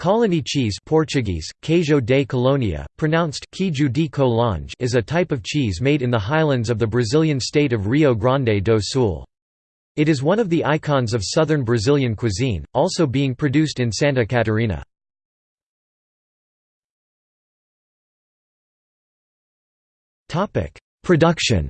Colony cheese Portuguese, Queijo de Colônia, pronounced Queijo de Colonge is a type of cheese made in the highlands of the Brazilian state of Rio Grande do Sul. It is one of the icons of southern Brazilian cuisine, also being produced in Santa Catarina. Production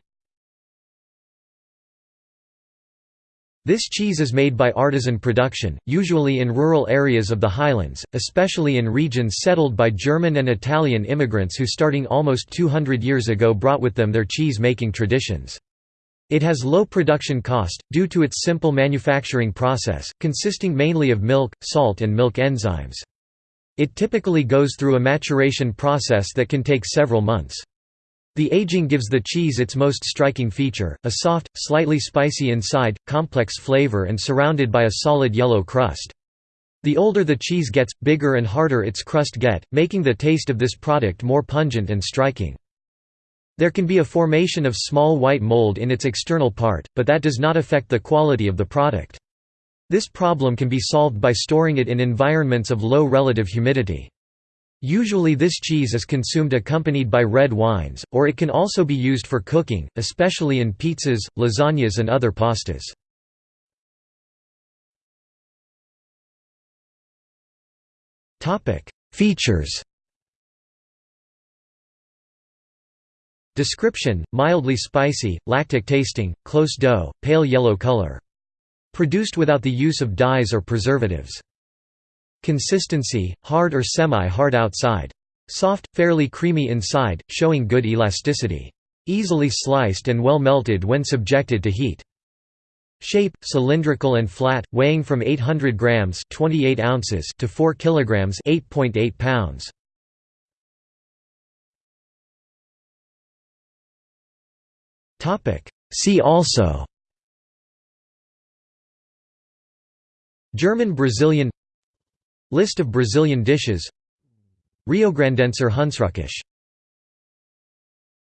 This cheese is made by artisan production, usually in rural areas of the highlands, especially in regions settled by German and Italian immigrants who starting almost 200 years ago brought with them their cheese-making traditions. It has low production cost, due to its simple manufacturing process, consisting mainly of milk, salt and milk enzymes. It typically goes through a maturation process that can take several months. The aging gives the cheese its most striking feature, a soft, slightly spicy inside, complex flavor and surrounded by a solid yellow crust. The older the cheese gets, bigger and harder its crust get, making the taste of this product more pungent and striking. There can be a formation of small white mold in its external part, but that does not affect the quality of the product. This problem can be solved by storing it in environments of low relative humidity. Usually this cheese is consumed accompanied by red wines, or it can also be used for cooking, especially in pizzas, lasagnas and other pastas. Features Description: mildly spicy, lactic tasting, close dough, pale yellow color. Produced without the use of dyes or preservatives. Consistency, hard or semi-hard outside. Soft, fairly creamy inside, showing good elasticity. Easily sliced and well melted when subjected to heat. Shape cylindrical and flat, weighing from 800 grams (28 ounces) to 4 kilograms (8.8 pounds). See also German Brazilian List of Brazilian dishes. Riograndenser Hunsrückisch